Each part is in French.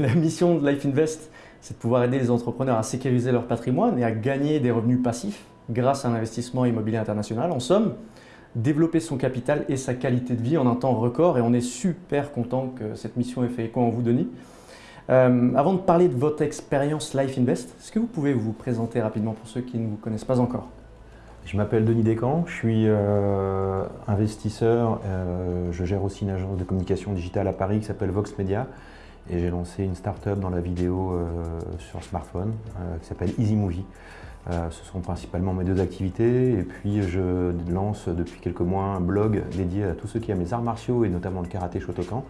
La mission de Life Invest, c'est de pouvoir aider les entrepreneurs à sécuriser leur patrimoine et à gagner des revenus passifs grâce à un investissement immobilier international. En somme, développer son capital et sa qualité de vie en un temps record et on est super content que cette mission ait fait écho en vous, Denis. Euh, avant de parler de votre expérience Life Invest, est-ce que vous pouvez vous présenter rapidement pour ceux qui ne vous connaissent pas encore? Je m'appelle Denis Descamps, je suis euh, investisseur, euh, je gère aussi une agence de communication digitale à Paris qui s'appelle Vox Media et j'ai lancé une start-up dans la vidéo sur smartphone qui s'appelle Easy Movie. ce sont principalement mes deux activités et puis je lance depuis quelques mois un blog dédié à tous ceux qui aiment les arts martiaux et notamment le karaté Shotokan.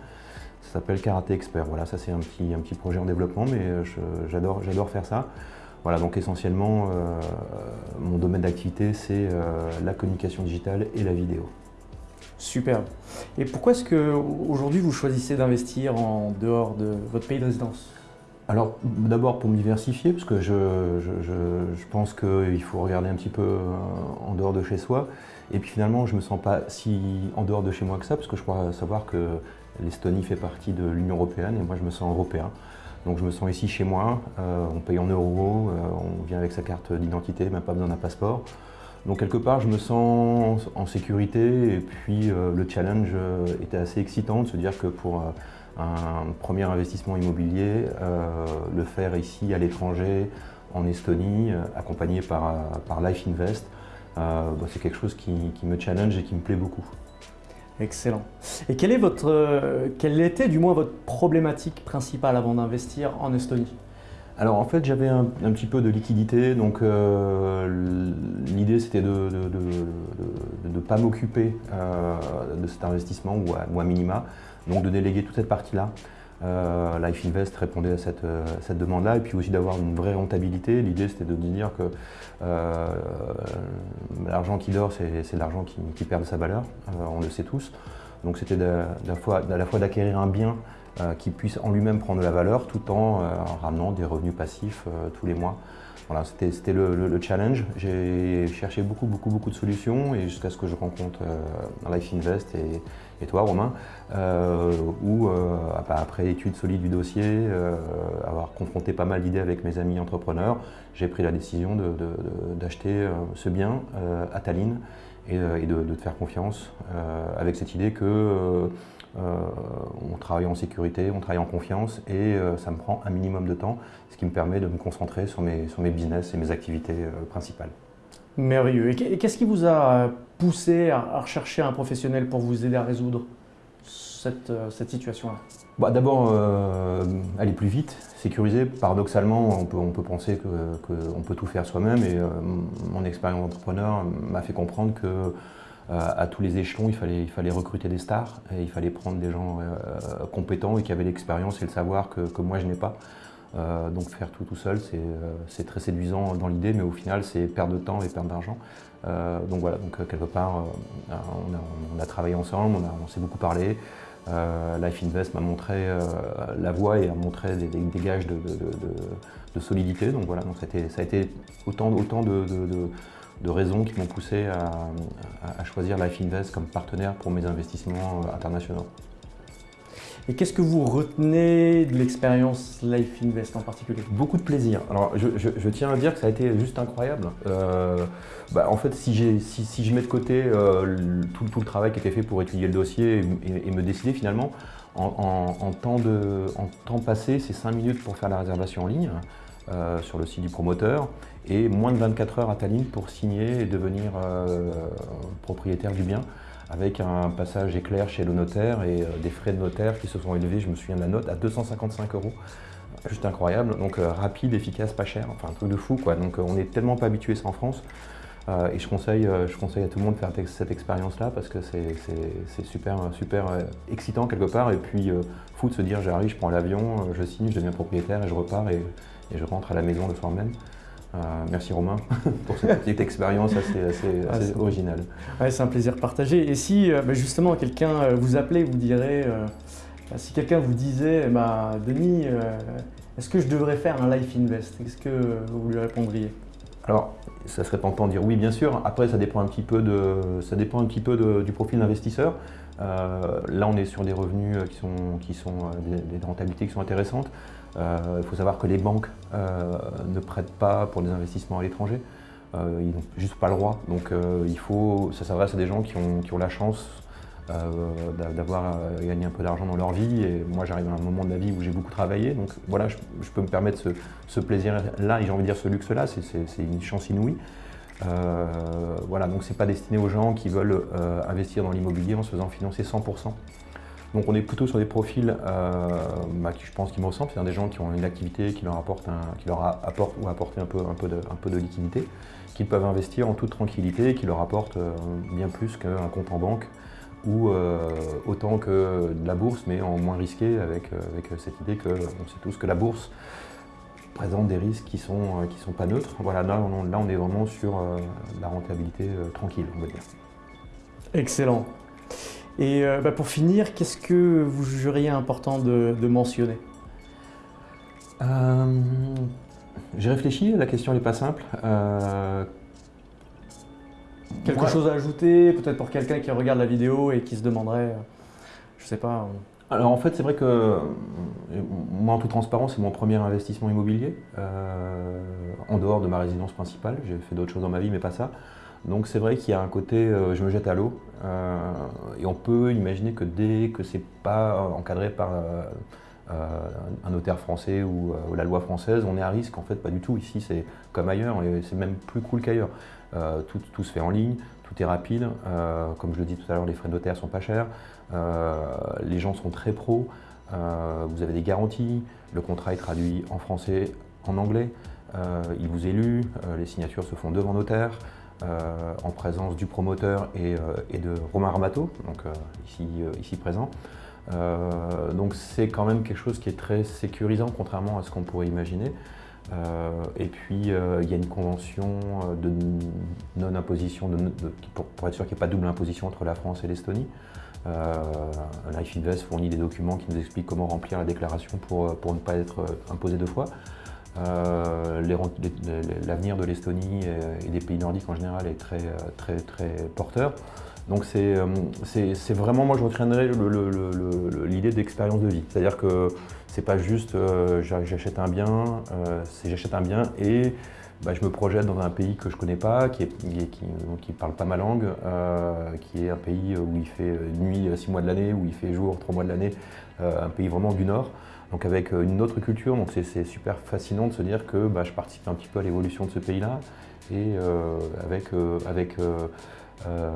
Ça s'appelle Karaté Expert. Voilà, ça c'est un petit, un petit projet en développement, mais euh, j'adore faire ça. Voilà, donc essentiellement, euh, mon domaine d'activité, c'est euh, la communication digitale et la vidéo. Superbe. Et pourquoi est-ce qu'aujourd'hui vous choisissez d'investir en dehors de votre pays de résidence? Alors d'abord pour me diversifier, parce que je, pense qu'il faut regarder un petit peu en dehors de chez soi. Et puis finalement, je ne me sens pas si en dehors de chez moi que ça, parce que je crois savoir que L'Estonie fait partie de l'Union Européenne et moi je me sens européen. Donc je me sens ici chez moi, euh, on paye en euros, euh, on vient avec sa carte d'identité, même pas besoin d'un passeport. Donc quelque part je me sens en sécurité et puis euh, le challenge était assez excitant de se dire que pour un premier investissement immobilier, le faire ici à l'étranger, en Estonie, accompagné par, Life Invest, bah, c'est quelque chose qui me challenge et qui me plaît beaucoup. Excellent. Et euh, quelle était du moins votre problématique principale avant d'investir en Estonie? Alors en fait j'avais un, petit peu de liquidité, donc euh, l'idée c'était de ne pas m'occuper euh, de cet investissement ou à, minima, donc de déléguer toute cette partie-là. Life Invest répondait à cette, demande-là et puis aussi d'avoir une vraie rentabilité. L'idée c'était de dire que l'argent qui dort c'est l'argent qui, perd sa valeur, on le sait tous. Donc c'était à la fois d'acquérir un bien euh, qui puisse en lui-même prendre de la valeur tout en, euh, ramenant des revenus passifs euh, tous les mois. Voilà, c'était le, challenge. J'ai cherché beaucoup, beaucoup, beaucoup de solutions et jusqu'à ce que je rencontre Life Invest et, toi, Romain, où bah, après étude solide du dossier, avoir confronté pas mal d'idées avec mes amis entrepreneurs, j'ai pris la décision d'acheter ce bien à Tallinn et, de, te faire confiance avec cette idée que euh, on travaille en sécurité, on travaille en confiance et euh, ça me prend un minimum de temps, ce qui me permet de me concentrer sur mes, sur mes business et mes activités euh, principales. Merveilleux. Et qu'est-ce qui vous a poussé à rechercher un professionnel pour vous aider à résoudre cette, cette situation-là? Bah, D'abord, aller plus vite, sécuriser. Paradoxalement, on peut, on peut penser qu'on peut tout faire soi-même et mon expérience d'entrepreneur m'a fait comprendre que euh, à tous les échelons, il fallait, il fallait recruter des stars et il fallait prendre des gens euh, compétents et qui avaient l'expérience et le savoir que, moi je n'ai pas. Euh, donc faire tout tout seul, c'est très séduisant dans l'idée, mais au final c'est perdre de temps et perdre d'argent. donc voilà, donc quelque part on a, travaillé ensemble, on, s'est beaucoup parlé. Life Invest m'a montré la voie et a montré des, gages de, solidité. Donc voilà, donc ça a été, autant, autant de de raisons qui m'ont poussé à, choisir Life Invest comme partenaire pour mes investissements euh, internationaux. Et qu'est-ce que vous retenez de l'expérience Life Invest en particulier? Beaucoup de plaisir. Alors, je, tiens à dire que ça a été juste incroyable. Euh, bah, en fait, si, si, je mets de côté euh, tout, le travail qui a été fait pour étudier le dossier et, me décider finalement, en, temps de, en temps passé, c'est 5 minutes pour faire la réservation en ligne. Euh, sur le site du promoteur et moins de 24 heures à Tallinn pour signer et devenir euh, propriétaire du bien avec un passage éclair chez le notaire et euh, des frais de notaire qui se sont élevés, je me souviens de la note, à 255 euros. Juste incroyable, donc rapide, efficace, pas cher, enfin un truc de fou quoi. Donc on n'est tellement pas habitué ça en France. et je conseille, je conseille à tout le monde de faire cette expérience-là parce que c'est super, super excitant quelque part. Et puis, fou de se dire j'arrive, je prends l'avion, je signe, je deviens propriétaire et je repars. Et et je rentre à la maison le soir même. Euh, merci Romain pour cette petite expérience assez, assez, ah, originale. c'est un plaisir partagé. Et si euh, bah, justement quelqu'un euh, vous appelait, vous dirait, bah, si quelqu'un vous disait, bah, Denis, est-ce que je devrais faire un life invest? Qu'est-ce que vous lui répondriez? Alors, ça serait tentant de dire oui, bien sûr. Après, ça dépend un petit peu, de, ça dépend un petit peu du profil d'investisseur. Là, on est sur des revenus qui sont, qui sont des, rentabilités qui sont intéressantes. Il faut savoir que les banques ne prêtent pas pour des investissements à l'étranger. ils n'ont juste pas le droit. Donc il faut, ça s'adresse à des gens qui ont, la chance euh, d'avoir euh, gagné un peu d'argent dans leur vie. Et moi, j'arrive à un moment de ma vie où j'ai beaucoup travaillé. Donc voilà, je, peux me permettre ce, plaisir-là, et j'ai envie de dire ce luxe-là, c'est une chance inouïe. Euh, voilà, donc c'est pas destiné aux gens qui veulent investir dans l'immobilier en se faisant financer 100%. Donc on est plutôt sur des profils bah, qui je pense qui me ressemblent, c'est-à-dire des gens qui ont une activité qui leur apporte, qui leur apporte ou apporter un peu, un, de, un liquidité, qui peuvent investir en toute tranquillité, qui leur apporte bien plus qu'un compte en banque ou euh, autant que de la bourse, mais en moins risqué avec, euh, avec cette idée qu'on sait tous que la bourse présente des risques qui ne sont, euh, qui sont pas neutres. Voilà, là on, là, on est vraiment sur la rentabilité tranquille, on va dire. Excellent. Et bah, pour finir, qu'est-ce que vous jugeriez important de, de mentionner? J'ai réfléchi, la question n'est pas simple. Quelque chose à ajouter, peut-être pour quelqu'un qui regarde la vidéo et qui se demanderait, je sais pas. Alors en fait, c'est vrai que euh, moi, en toute transparence, c'est mon premier investissement immobilier, euh, en dehors de ma résidence principale. J'ai fait d'autres choses dans ma vie, mais pas ça. Donc c'est vrai qu'il y a un côté, euh, je me jette à l'eau, et on peut imaginer que dès que c'est pas encadré par un notaire français ou, la loi française, on est à risque. En fait, pas du tout. Ici, c'est comme ailleurs, et c'est même plus cool qu'ailleurs. Euh, tout, se fait en ligne, tout est rapide. Euh, comme je le dis tout à l'heure, les frais de notaire sont pas chers. Euh, les gens sont très pros. vous avez des garanties. Le contrat est traduit en français, en anglais. il vous est lu. les signatures se font devant notaire. en présence du promoteur et, de Romain Ramato, donc ici présent. donc c'est quand même quelque chose qui est très sécurisant, contrairement à ce qu'on pourrait imaginer. Euh, et puis, euh, il y a une convention euh, de non-imposition, pour, être sûr qu'il n'y ait pas double imposition entre la France et l'Estonie. Life Invest fournit des documents qui nous expliquent comment remplir la déclaration pour, ne pas être imposé deux fois. L'avenir de l'Estonie et, des pays nordiques en général est très, très, très porteur. Donc c'est vraiment, moi je retiendrai l'idée d'expérience de vie. C'est-à-dire que c'est pas juste euh, j'achète un bien, euh, c'est j'achète un bien et bah, je me projette dans un pays que je connais pas, qui ne qui, parle pas ma langue, euh, qui est un pays où il fait nuit six mois de l'année, où il fait jour trois mois de l'année, un pays vraiment du Nord. Donc avec une autre culture, donc c'est super fascinant de se dire que bah, je participe un petit peu à l'évolution de ce pays-là et avec, avec euh,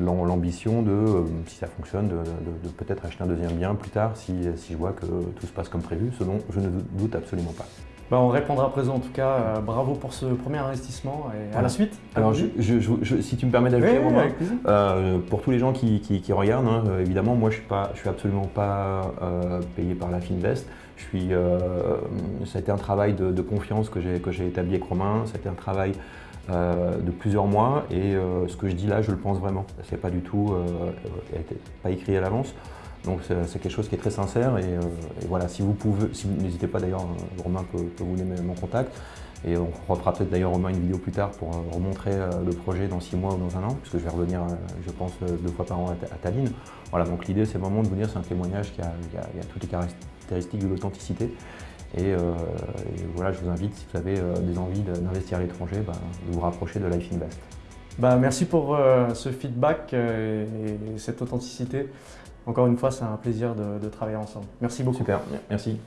l'ambition de, euh, si ça fonctionne, de, peut-être acheter un deuxième bien plus tard si, si, je vois que tout se passe comme prévu, ce dont je ne doute absolument pas. Bah, on répondra présent en tout cas. Euh, bravo pour ce premier investissement et à la suite. Alors, si tu me permets d'ajouter, pour tous les gens qui, qui, regardent, hein, évidemment, moi je suis pas, je suis absolument pas payé par la Finvest. Je suis, ça a été un travail de, de confiance que j'ai établi avec Romain. Ça a été un travail euh, de plusieurs mois et euh, ce que je dis là, je le pense vraiment. C'est pas du tout, euh, pas écrit à l'avance. Donc c'est quelque chose qui est très sincère et, voilà, si vous pouvez, si n'hésitez pas d'ailleurs, Romain peut, vous donner mon contact et on refera peut-être d'ailleurs Romain une vidéo plus tard pour remontrer le projet dans six mois ou dans un an, puisque je vais revenir, je pense, deux fois par an à, Tallinn. Voilà, donc l'idée c'est vraiment de vous dire, c'est un témoignage qui a, toutes les caractéristiques de l'authenticité euh, et, voilà, je vous invite, si vous avez euh, des envies d'investir à l'étranger, bah, de vous rapprocher de Life Invest. Bah, merci pour euh, ce feedback et, cette authenticité. Encore une fois, c'est un plaisir de, de travailler ensemble. Merci beaucoup. Super, merci.